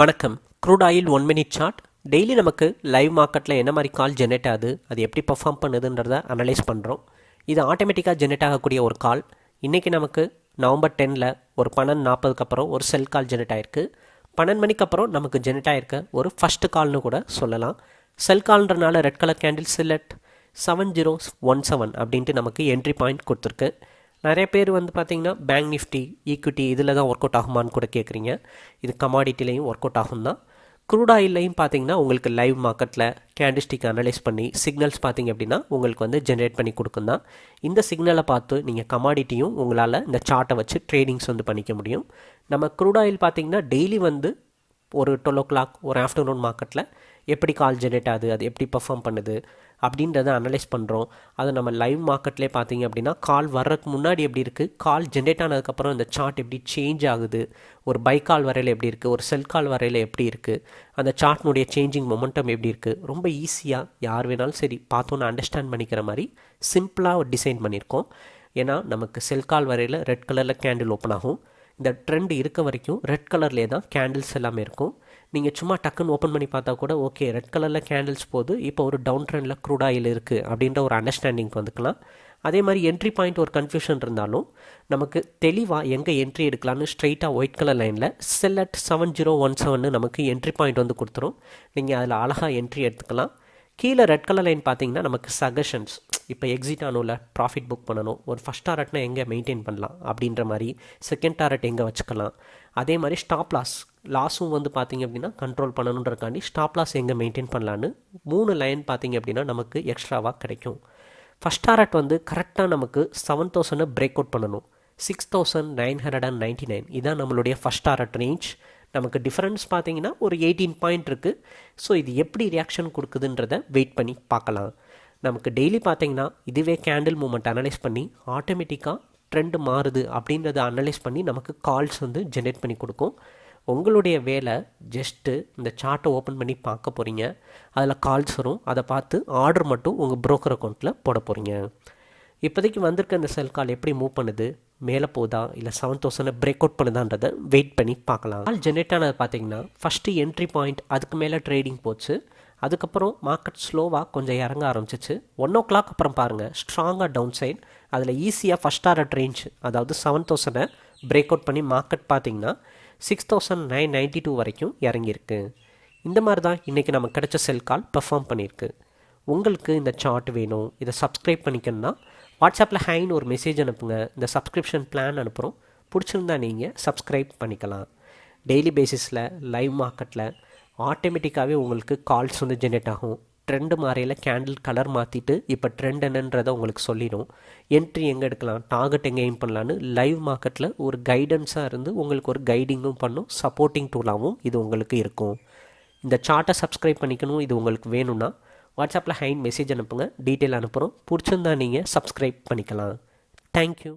வணக்கம். Crude oil one minute chart daily நமக்கு live மார்க்கெட்டில் என்ன மாதிரி கால் ஜெனரேட் ஆகுது அது எப்படி பர்ஃபார்ம் பண்ணுதுன்றத அனலைஸ் பண்ணுறோம் இது ஆட்டோமேட்டிக்காக ஜெனரேட் ஆகக்கூடிய ஒரு கால் இன்றைக்கி நமக்கு நவம்பர் டெனில் ஒரு பன்னெண்டு நாற்பதுக்கு அப்புறம் ஒரு செல் கால் ஜெனரேட் ஆயிருக்கு. பன்னெண்டு மணிக்கு அப்புறம் நமக்கு ஜெனரேட் ஆயிருக்க ஒரு ஃபஸ்ட்டு கால்னு கூட சொல்லலாம். செல் கால்ன்றனால ரெட் கலர் கேண்டில் சில்லட் செவன் ஜீரோ ஒன் செவன் அப்படின்ட்டு நமக்கு என்ட்ரி பாயிண்ட் கொடுத்துருக்கு. நிறைய பேர் வந்து பார்த்தீங்கன்னா பேங்க் நிஃப்டி ஈக்விட்டி இதில் தான் ஒர்க் அவுட் ஆகுமான்னு கூட கேட்குறீங்க. இது கமாடிட்டிலையும் ஒர்க் அவுட் ஆகும் தான் க்ரூட் ஆயிலையும் பார்த்தீங்கன்னா உங்களுக்கு லைவ் மார்க்கெட்டில் கேண்டிஸ்டிக் அனலைஸ் பண்ணி சிக்னல்ஸ் பார்த்தீங்க அப்படின்னா உங்களுக்கு வந்து ஜென்ரேட் பண்ணி கொடுக்கும் தான் இந்த சிக்னலை பார்த்து நீங்கள் கமாடிட்டியும் உங்களால் இந்த சார்ட்டை வச்சு ட்ரேடிங்ஸ் வந்து பண்ணிக்க முடியும். நம்ம க்ரூட் ஆயில் பார்த்தீங்கன்னா டெய்லி வந்து ஒரு டுவெல் ஓ கிளாக் ஒரு ஆஃப்டர்நூன் மார்க்கெட்டில் எப்படி கால் ஜெனரேட் ஆகுது அது எப்படி பர்ஃபார்ம் பண்ணுது அப்படின்றத அனலைஸ் பண்ணுறோம் அது நம்ம லைவ் மார்க்கெட்லேயே பார்த்தீங்க அப்படின்னா கால் வர்றதுக்கு முன்னாடி எப்படி இருக்குது கால் ஜென்ரேட் ஆனதுக்கப்புறம் இந்த சார்ட் எப்படி சேஞ்ச் ஆகுது? ஒரு பை கால் வரையில் எப்படி இருக்குது ஒரு செல் கால் வரையில் எப்படி இருக்குது அந்த சார்ட்னுடைய சேஞ்சிங் மொமெண்டம் எப்படி இருக்குது ரொம்ப ஈஸியாக யார் வேணாலும் சரி பார்த்தோன்னு அண்டர்ஸ்டாண்ட் பண்ணிக்கிற மாதிரி சிம்பிளாக டிசைன் பண்ணியிருக்கோம். ஏன்னா நமக்கு செல் கால் வரையில் ரெட் கலரில் கேண்டில் ஓப்பன் ஆகும். இந்த ட்ரெண்ட் இருக்க வரைக்கும் ரெட் கலர்லேயே தான் கேண்டில்ஸ் எல்லாமே இருக்கும். நீங்கள் சும்மா டக்குன்னு ஓப்பன் பண்ணி பார்த்தா கூட ஓகே ரெட் கலரில் கேண்டில்ஸ் போது இப்போ ஒரு டவுன் ட்ரெண்டில் க்ரூட் ஆயில் இருக்குது அப்படின்ற ஒரு அண்டர்ஸ்டாண்டிங் வந்துக்கலாம். அதே மாதிரி என்ட்ரி பாயிண்ட் ஒரு கன்ஃபியூஷன் இருந்தாலும் நமக்கு தெளிவாக எங்கே என்ட்ரி எடுக்கலான்னு ஸ்ட்ரைட்டாக ஒயிட் கலர் லைனில் செல்லட் செவன் ஜீரோ ஒன் செவன்னு நமக்கு என்ட்ரி பாயிண்ட் வந்து கொடுத்துரும். நீங்கள் அதில் அழகாக என்ட்ரி எடுத்துக்கலாம். கீழே ரெட் கலர் லைன் பார்த்தீங்கன்னா நமக்கு சஜஷன்ஸ் இப்போ எக்ஸிட் ஆனும்ல ப்ராஃபிட் புக் பண்ணணும். ஒரு ஃபஸ்ட் டாரட்னா எங்கே மெயின்டைன் பண்ணலாம் அப்படின்ற மாதிரி செகண்ட் டாரட் எங்கே வச்சுக்கலாம். அதே மாதிரி ஸ்டாப் லாஸ் லாஸும் வந்து பார்த்தீங்க அப்படின்னா கண்ட்ரோல் பண்ணணுன்றக்காண்டி ஸ்டாப் லாஸ் எங்கே மெயின்டைன் பண்ணலான்னு மூணு லைன் பார்த்தீங்க அப்படின்னா நமக்கு எக்ஸ்ட்ராவாக கிடைக்கும். ஃபஸ்ட் டாரட் வந்து கரெக்டாக நமக்கு செவன் தௌசண்டை பிரேக் அவுட் பண்ணணும். Six thousand nine hundred and ninety nine இதான் நம்மளுடைய ஃபஸ்ட் டாரட் ரேஞ்ச் நமக்கு டிஃப்ரென்ஸ் பார்த்தீங்கன்னா ஒரு எயிட்டீன் பாயிண்ட் இருக்குது ஸோ இது எப்படி ரியாக்ஷன் கொடுக்குதுன்றத வெயிட் பண்ணி பார்க்கலாம். நமக்கு டெய்லி பார்த்தீங்கன்னா இதுவே கேண்டில் மூமெண்ட் அனலைஸ் பண்ணி ஆட்டோமேட்டிக்காக ட்ரெண்டு மாறுது அப்படின்றத அனலைஸ் பண்ணி நமக்கு கால்ஸ் வந்து ஜென்ரேட் பண்ணி கொடுக்கும். உங்களுடைய வேலை ஜஸ்ட்டு இந்த சார்ட்டை ஓப்பன் பண்ணி பார்க்க போகிறீங்க அதில் கால்ஸ் வரும். அதை பார்த்து ஆர்டர் மட்டும் உங்கள் ப்ரோக்கர் அக்கௌண்ட்டில் போட போகிறீங்க இப்போதைக்கு வந்திருக்க இந்த செல் கால் எப்படி மூவ் பண்ணுது? மேலே போதா இல்லை செவன் தௌசண்ட் பிரேக் அவுட் பண்ணுதான்றதை வெயிட் பண்ணி பார்க்கலாம். கால் ஜென்ரேட் ஆனது பார்த்தீங்கன்னா ஃபஸ்ட்டு என்ட்ரி பாயிண்ட் அதுக்கு மேலே ட்ரேடிங் போச்சு. அதுக்கப்புறம் மார்க்கெட் ஸ்லோவாக கொஞ்சம் இறங்க ஆரம்பிச்சிச்சு. ஒன் ஓ கிளாக் அப்புறம் பாருங்கள் ஸ்ட்ராங்காக டவுன் சைட் அதில் ஈஸியாக ஃபஸ்ட் ஆர்டர் ரேஞ்ச் அதாவது செவன் தௌசண்டை பிரேக் அவுட் பண்ணி மார்க்கெட் பார்த்தீங்கன்னா six thousand nine ninety two வரைக்கும் இறங்கியிருக்கு. இந்த மாதிரி தான் இன்றைக்கி நமக்கு கிடைச்ச செல் கால் பெர்ஃபார்ம் பண்ணியிருக்கு. உங்களுக்கு இந்த சார்ட் வேணும். இதை சப்ஸ்கிரைப் பண்ணிக்கணும்னா வாட்ஸ்அப்பில் ஹைன்னு ஒரு மெசேஜ் அனுப்புங்க. இந்த சப்ஸ்கிரிப்ஷன் பிளான் அனுப்புகிறோம் பிடிச்சிருந்தா நீங்கள் சப்ஸ்கிரைப் பண்ணிக்கலாம். டெய்லி பேசிஸில் லைவ் மார்க்கெட்டில் ஆட்டோமேட்டிக்காகவே உங்களுக்கு கால்ஸ் வந்து ஜென்ரேட் ஆகும். ட்ரெண்டு மாறையில் கேண்டில் கலர் மாற்றிட்டு இப்போ ட்ரெண்ட் என்னன்றதை உங்களுக்கு சொல்லிடும். என்ட்ரி எங்கே எடுக்கலாம் டார்கெட் எங்கே எய்ம் பண்ணலான்னு லைவ் மார்க்கெட்டில் ஒரு கைடன்ஸாக இருந்து உங்களுக்கு ஒரு கைடிங்கும் பண்ணும் சப்போர்ட்டிங் டூலாகவும் இது உங்களுக்கு இருக்கும். இந்த சார்ட்டை சப்ஸ்கிரைப் பண்ணிக்கணும் இது உங்களுக்கு வேணும்னா வாட்ஸ்அப்பில் ஹைன் மெசேஜ் அனுப்புங்க டீட்டெயில் அனுப்புகிறோம் பிடிச்சிருந்தா நீங்கள் சப்ஸ்கிரைப் பண்ணிக்கலாம். தேங்க்யூ